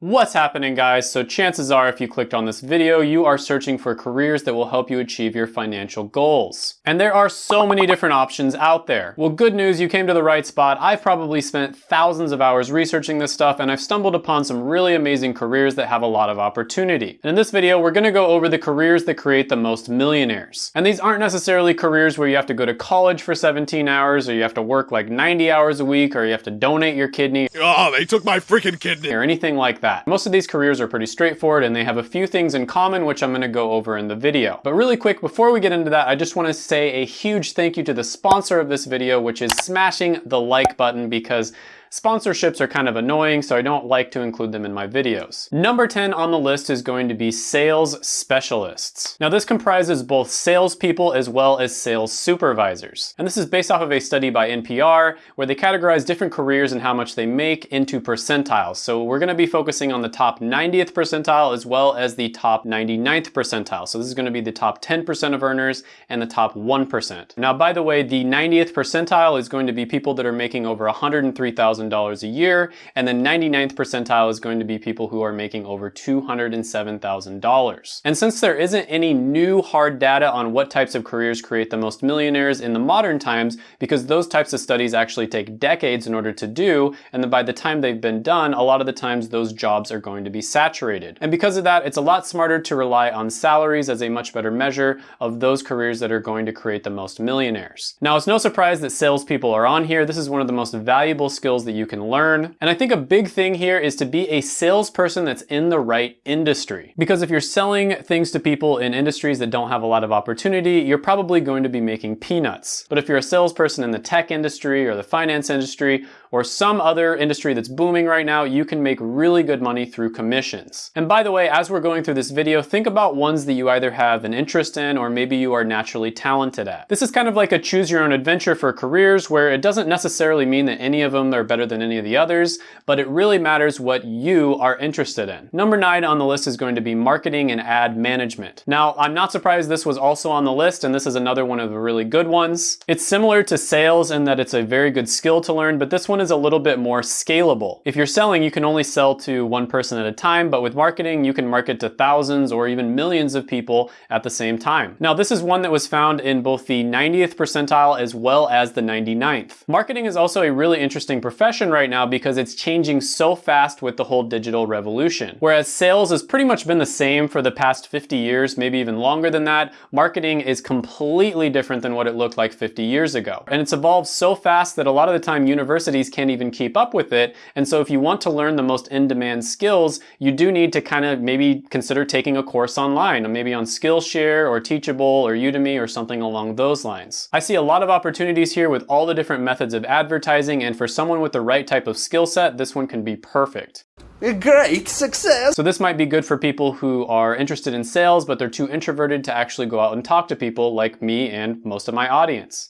What's happening guys? So chances are if you clicked on this video, you are searching for careers that will help you achieve your financial goals. And there are so many different options out there. Well, good news, you came to the right spot. I've probably spent thousands of hours researching this stuff and I've stumbled upon some really amazing careers that have a lot of opportunity. And in this video, we're gonna go over the careers that create the most millionaires. And these aren't necessarily careers where you have to go to college for 17 hours or you have to work like 90 hours a week or you have to donate your kidney. Oh, they took my freaking kidney. Or anything like that that. Most of these careers are pretty straightforward and they have a few things in common which I'm gonna go over in the video. But really quick, before we get into that, I just wanna say a huge thank you to the sponsor of this video, which is smashing the like button because Sponsorships are kind of annoying, so I don't like to include them in my videos. Number 10 on the list is going to be sales specialists. Now this comprises both salespeople as well as sales supervisors. And this is based off of a study by NPR where they categorize different careers and how much they make into percentiles. So we're gonna be focusing on the top 90th percentile as well as the top 99th percentile. So this is gonna be the top 10% of earners and the top 1%. Now by the way, the 90th percentile is going to be people that are making over 103,000 $100,000 a year, and the 99th percentile is going to be people who are making over $207,000. And since there isn't any new hard data on what types of careers create the most millionaires in the modern times, because those types of studies actually take decades in order to do, and then by the time they've been done, a lot of the times those jobs are going to be saturated. And because of that, it's a lot smarter to rely on salaries as a much better measure of those careers that are going to create the most millionaires. Now, it's no surprise that salespeople are on here. This is one of the most valuable skills that you can learn. And I think a big thing here is to be a salesperson that's in the right industry. Because if you're selling things to people in industries that don't have a lot of opportunity, you're probably going to be making peanuts. But if you're a salesperson in the tech industry or the finance industry or some other industry that's booming right now, you can make really good money through commissions. And by the way, as we're going through this video, think about ones that you either have an interest in or maybe you are naturally talented at. This is kind of like a choose your own adventure for careers where it doesn't necessarily mean that any of them are better than any of the others, but it really matters what you are interested in. Number nine on the list is going to be marketing and ad management. Now, I'm not surprised this was also on the list and this is another one of the really good ones. It's similar to sales in that it's a very good skill to learn, but this one one is a little bit more scalable. If you're selling, you can only sell to one person at a time, but with marketing, you can market to thousands or even millions of people at the same time. Now, this is one that was found in both the 90th percentile as well as the 99th. Marketing is also a really interesting profession right now because it's changing so fast with the whole digital revolution. Whereas sales has pretty much been the same for the past 50 years, maybe even longer than that, marketing is completely different than what it looked like 50 years ago. And it's evolved so fast that a lot of the time universities can't even keep up with it. And so if you want to learn the most in-demand skills, you do need to kind of maybe consider taking a course online, maybe on Skillshare or Teachable or Udemy or something along those lines. I see a lot of opportunities here with all the different methods of advertising, and for someone with the right type of skill set, this one can be perfect. Great success! So this might be good for people who are interested in sales, but they're too introverted to actually go out and talk to people like me and most of my audience.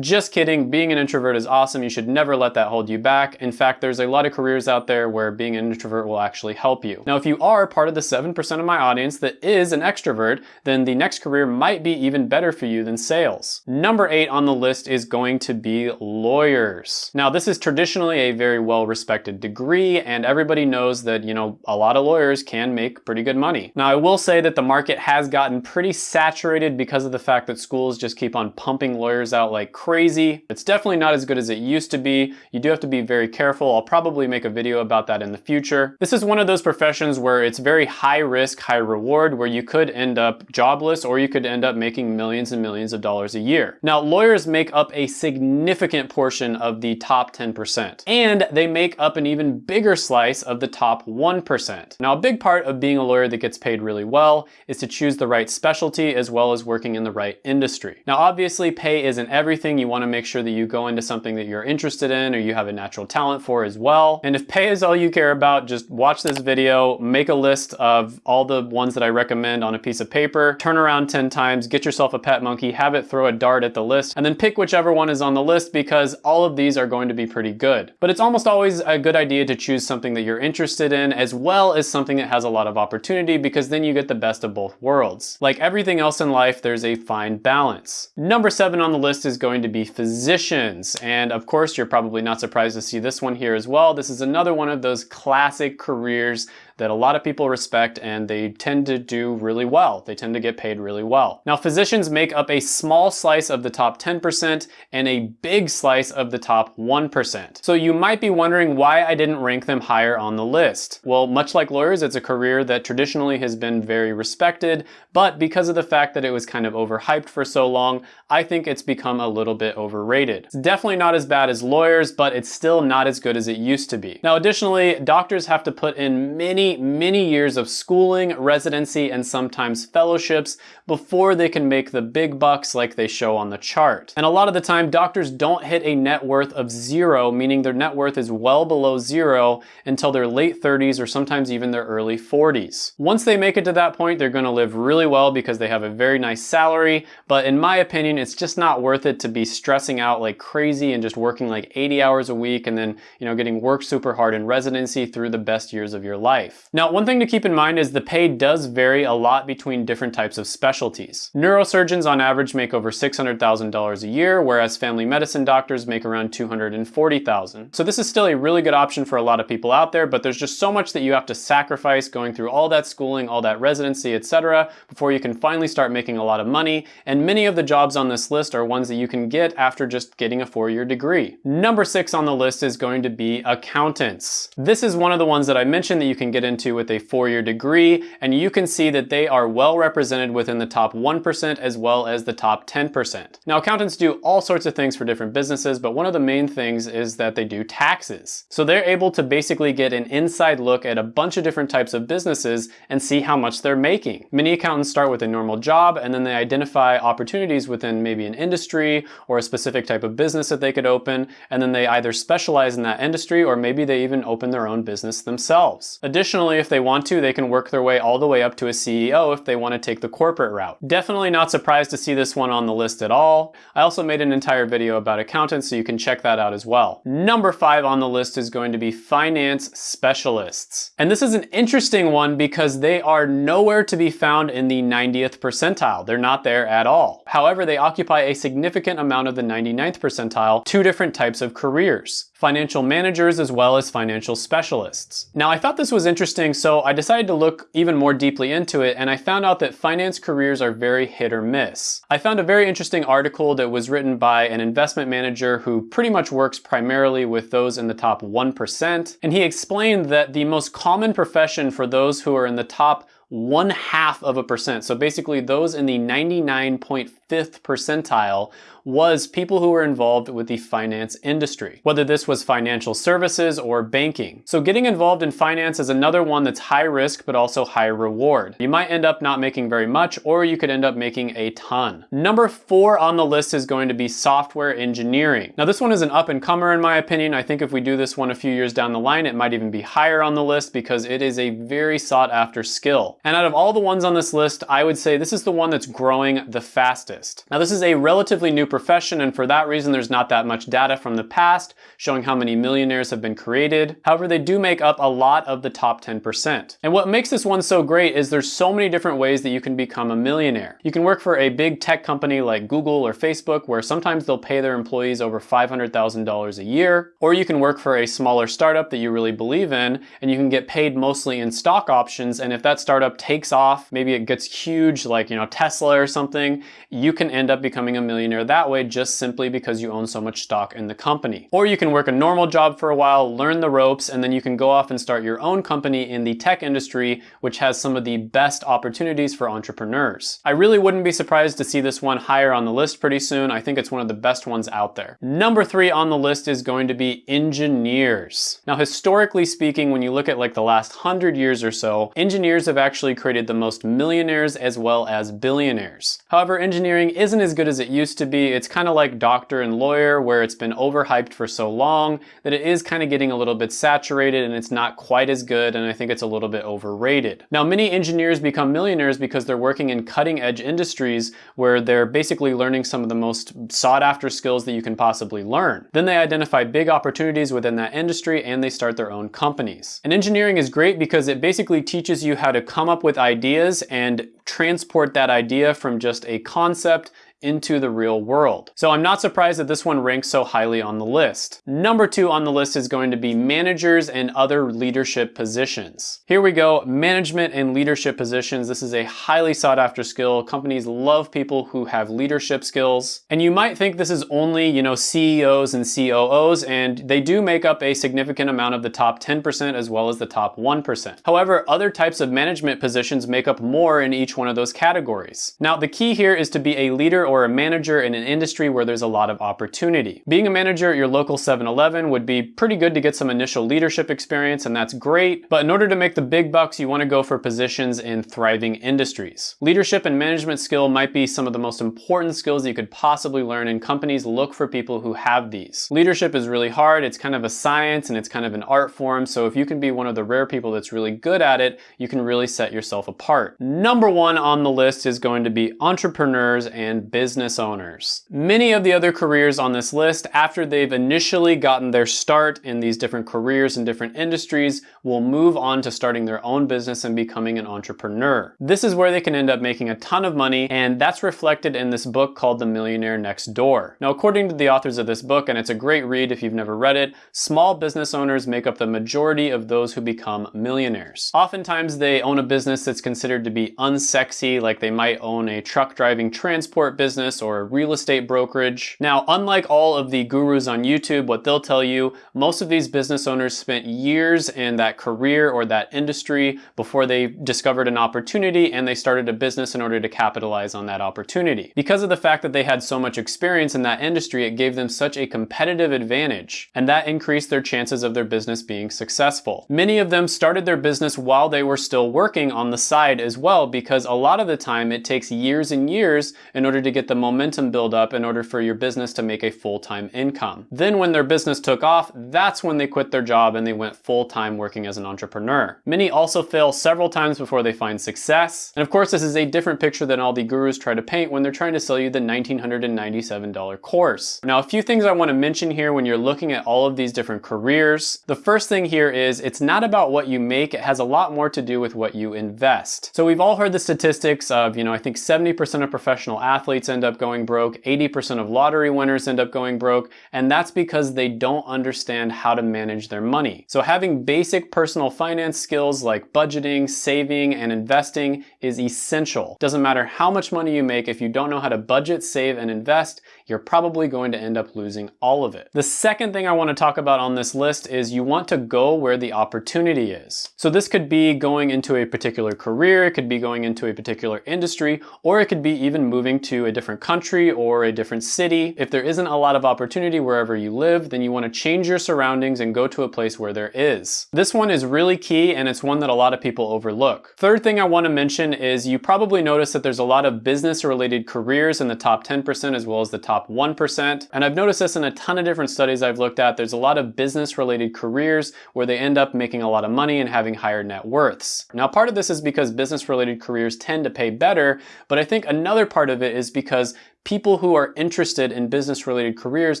Just kidding, being an introvert is awesome. You should never let that hold you back. In fact, there's a lot of careers out there where being an introvert will actually help you. Now, if you are part of the 7% of my audience that is an extrovert, then the next career might be even better for you than sales. Number eight on the list is going to be lawyers. Now, this is traditionally a very well-respected degree, and everybody knows that, you know, a lot of lawyers can make pretty good money. Now, I will say that the market has gotten pretty saturated because of the fact that schools just keep on pumping lawyers out like crazy. It's definitely not as good as it used to be. You do have to be very careful. I'll probably make a video about that in the future. This is one of those professions where it's very high risk, high reward, where you could end up jobless or you could end up making millions and millions of dollars a year. Now, lawyers make up a significant portion of the top 10%, and they make up an even bigger slice of the top 1%. Now, a big part of being a lawyer that gets paid really well is to choose the right specialty as well as working in the right industry. Now, obviously, pay isn't everything you want to make sure that you go into something that you're interested in or you have a natural talent for as well. And if pay is all you care about, just watch this video, make a list of all the ones that I recommend on a piece of paper, turn around 10 times, get yourself a pet monkey, have it throw a dart at the list, and then pick whichever one is on the list because all of these are going to be pretty good. But it's almost always a good idea to choose something that you're interested in as well as something that has a lot of opportunity because then you get the best of both worlds. Like everything else in life, there's a fine balance. Number seven on the list is going to be physicians. And of course, you're probably not surprised to see this one here as well. This is another one of those classic careers that a lot of people respect and they tend to do really well. They tend to get paid really well. Now, physicians make up a small slice of the top 10% and a big slice of the top 1%. So you might be wondering why I didn't rank them higher on the list. Well, much like lawyers, it's a career that traditionally has been very respected, but because of the fact that it was kind of overhyped for so long, I think it's become a little bit overrated. It's definitely not as bad as lawyers, but it's still not as good as it used to be. Now, additionally, doctors have to put in many many, many years of schooling, residency, and sometimes fellowships before they can make the big bucks like they show on the chart. And a lot of the time, doctors don't hit a net worth of zero, meaning their net worth is well below zero until their late 30s or sometimes even their early 40s. Once they make it to that point, they're gonna live really well because they have a very nice salary, but in my opinion, it's just not worth it to be stressing out like crazy and just working like 80 hours a week and then, you know, getting work super hard in residency through the best years of your life. Now, one thing to keep in mind is the pay does vary a lot between different types of specialties specialties. Neurosurgeons on average make over $600,000 a year, whereas family medicine doctors make around $240,000. So this is still a really good option for a lot of people out there, but there's just so much that you have to sacrifice going through all that schooling, all that residency, etc., before you can finally start making a lot of money. And many of the jobs on this list are ones that you can get after just getting a four-year degree. Number six on the list is going to be accountants. This is one of the ones that I mentioned that you can get into with a four-year degree, and you can see that they are well represented within the the top 1% as well as the top 10%. Now accountants do all sorts of things for different businesses, but one of the main things is that they do taxes. So they're able to basically get an inside look at a bunch of different types of businesses and see how much they're making. Many accountants start with a normal job and then they identify opportunities within maybe an industry or a specific type of business that they could open, and then they either specialize in that industry or maybe they even open their own business themselves. Additionally, if they want to, they can work their way all the way up to a CEO if they want to take the corporate route. Definitely not surprised to see this one on the list at all. I also made an entire video about accountants, so you can check that out as well. Number five on the list is going to be finance specialists. And this is an interesting one because they are nowhere to be found in the 90th percentile. They're not there at all. However, they occupy a significant amount of the 99th percentile, two different types of careers financial managers as well as financial specialists. Now I thought this was interesting so I decided to look even more deeply into it and I found out that finance careers are very hit or miss. I found a very interesting article that was written by an investment manager who pretty much works primarily with those in the top 1% and he explained that the most common profession for those who are in the top one half of a percent. So basically those in the 99.5th percentile was people who were involved with the finance industry, whether this was financial services or banking. So getting involved in finance is another one that's high risk but also high reward. You might end up not making very much or you could end up making a ton. Number four on the list is going to be software engineering. Now this one is an up and comer in my opinion. I think if we do this one a few years down the line, it might even be higher on the list because it is a very sought after skill. And out of all the ones on this list, I would say this is the one that's growing the fastest. Now this is a relatively new profession and for that reason there's not that much data from the past showing how many millionaires have been created. However, they do make up a lot of the top 10%. And what makes this one so great is there's so many different ways that you can become a millionaire. You can work for a big tech company like Google or Facebook where sometimes they'll pay their employees over $500,000 a year, or you can work for a smaller startup that you really believe in and you can get paid mostly in stock options and if that startup takes off, maybe it gets huge like, you know, Tesla or something, you can end up becoming a millionaire that way just simply because you own so much stock in the company. Or you can work a normal job for a while, learn the ropes, and then you can go off and start your own company in the tech industry, which has some of the best opportunities for entrepreneurs. I really wouldn't be surprised to see this one higher on the list pretty soon. I think it's one of the best ones out there. Number three on the list is going to be engineers. Now, historically speaking, when you look at like the last hundred years or so, engineers have actually created the most millionaires as well as billionaires. However, engineering isn't as good as it used to be. It's kind of like doctor and lawyer where it's been overhyped for so long that it is kind of getting a little bit saturated and it's not quite as good and I think it's a little bit overrated. Now many engineers become millionaires because they're working in cutting edge industries where they're basically learning some of the most sought after skills that you can possibly learn. Then they identify big opportunities within that industry and they start their own companies. And engineering is great because it basically teaches you how to come up with ideas and transport that idea from just a concept into the real world. So I'm not surprised that this one ranks so highly on the list. Number two on the list is going to be managers and other leadership positions. Here we go, management and leadership positions. This is a highly sought after skill. Companies love people who have leadership skills. And you might think this is only, you know, CEOs and COOs, and they do make up a significant amount of the top 10% as well as the top 1%. However, other types of management positions make up more in each one of those categories. Now, the key here is to be a leader or a manager in an industry where there's a lot of opportunity. Being a manager at your local 7-Eleven would be pretty good to get some initial leadership experience, and that's great, but in order to make the big bucks, you wanna go for positions in thriving industries. Leadership and management skill might be some of the most important skills you could possibly learn, and companies look for people who have these. Leadership is really hard, it's kind of a science and it's kind of an art form, so if you can be one of the rare people that's really good at it, you can really set yourself apart. Number one on the list is going to be entrepreneurs and business owners. Many of the other careers on this list, after they've initially gotten their start in these different careers and different industries, will move on to starting their own business and becoming an entrepreneur. This is where they can end up making a ton of money, and that's reflected in this book called The Millionaire Next Door. Now, according to the authors of this book, and it's a great read if you've never read it, small business owners make up the majority of those who become millionaires. Oftentimes, they own a business that's considered to be unsexy, like they might own a truck driving transport business or a real estate brokerage. Now, unlike all of the gurus on YouTube, what they'll tell you, most of these business owners spent years in that career or that industry before they discovered an opportunity and they started a business in order to capitalize on that opportunity. Because of the fact that they had so much experience in that industry, it gave them such a competitive advantage, and that increased their chances of their business being successful. Many of them started their business while they were still working on the side as well, because a lot of the time it takes years and years in order to get the momentum build up in order for your business to make a full-time income. Then when their business took off, that's when they quit their job and they went full-time working as an entrepreneur. Many also fail several times before they find success. And of course, this is a different picture than all the gurus try to paint when they're trying to sell you the 1,997 course. Now, a few things I want to mention here when you're looking at all of these different careers. The first thing here is it's not about what you make, it has a lot more to do with what you invest. So we've all heard the statistics of, you know, I think 70% of professional athletes end up going broke, 80% of lottery winners end up going broke, and that's because they don't understand how to manage their money. So having basic personal finance skills like budgeting, saving, and investing is essential. Doesn't matter how much money you make, if you don't know how to budget, save, and invest, you're probably going to end up losing all of it. The second thing I want to talk about on this list is you want to go where the opportunity is. So this could be going into a particular career, it could be going into a particular industry, or it could be even moving to a different country or a different city. If there isn't a lot of opportunity wherever you live, then you want to change your surroundings and go to a place where there is. This one is really key and it's one that a lot of people overlook. Third thing I want to mention is you probably notice that there's a lot of business related careers in the top 10% as well as the top top 1%. And I've noticed this in a ton of different studies I've looked at. There's a lot of business related careers where they end up making a lot of money and having higher net worths. Now, part of this is because business related careers tend to pay better, but I think another part of it is because because people who are interested in business related careers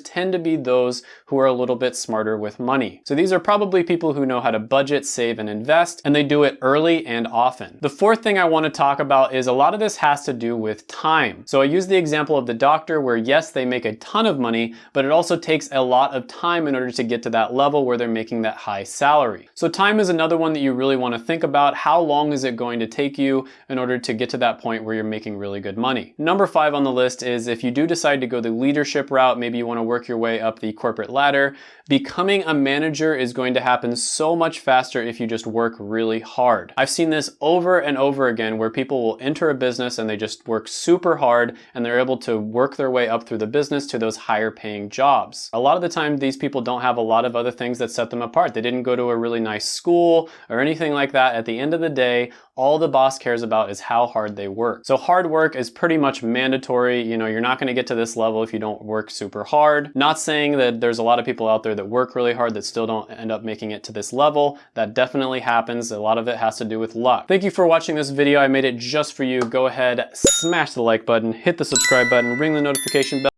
tend to be those who are a little bit smarter with money. So these are probably people who know how to budget, save, and invest, and they do it early and often. The fourth thing I wanna talk about is a lot of this has to do with time. So I use the example of the doctor where yes, they make a ton of money, but it also takes a lot of time in order to get to that level where they're making that high salary. So time is another one that you really wanna think about. How long is it going to take you in order to get to that point where you're making really good money? Number five on the list is is if you do decide to go the leadership route, maybe you want to work your way up the corporate ladder, becoming a manager is going to happen so much faster if you just work really hard. I've seen this over and over again where people will enter a business and they just work super hard and they're able to work their way up through the business to those higher paying jobs. A lot of the time, these people don't have a lot of other things that set them apart. They didn't go to a really nice school or anything like that. At the end of the day, all the boss cares about is how hard they work. So hard work is pretty much mandatory. You know, you're not gonna get to this level if you don't work super hard. Not saying that there's a lot of people out there that work really hard that still don't end up making it to this level. That definitely happens. A lot of it has to do with luck. Thank you for watching this video. I made it just for you. Go ahead, smash the like button, hit the subscribe button, ring the notification bell